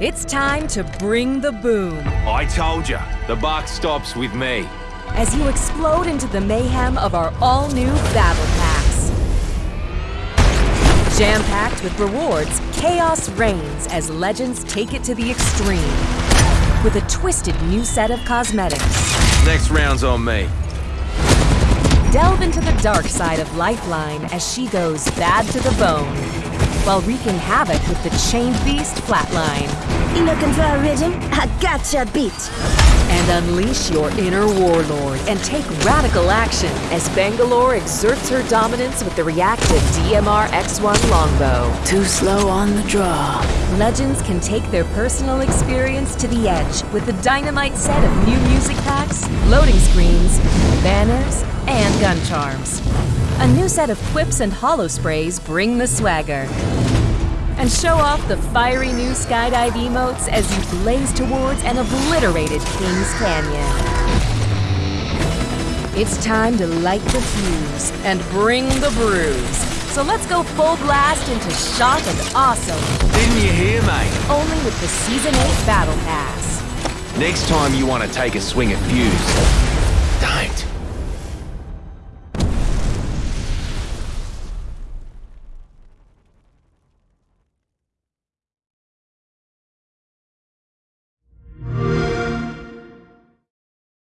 It's time to bring the boom I told you, the buck stops with me. as you explode into the mayhem of our all new Battle Pass. Jam packed with rewards, chaos reigns as legends take it to the extreme. With a twisted new set of cosmetics, Next round's on me. delve into the dark side of Lifeline as she goes bad to the bone, while wreaking havoc with the chained beast Flatline. You looking for a rhythm? I gotcha beat. and unleash your inner warlord and take radical action as Bangalore exerts her dominance with the reactive DMR X1 longbow. Too slow on the draw. Legends can take their personal experience to the edge with the dynamite set of new music packs, loading screens, banners, and gun charms. A new set of quips and holo sprays bring the swagger. And show off the fiery new skydive emotes as you blaze towards an obliterated Kings Canyon. It's time to light the fuse and bring the bruise. So let's go full blast into shock and awesome, Didn't you hear, mate? only with the Season 8 Battle Pass. Next time you want to take a swing at Fuse, don't.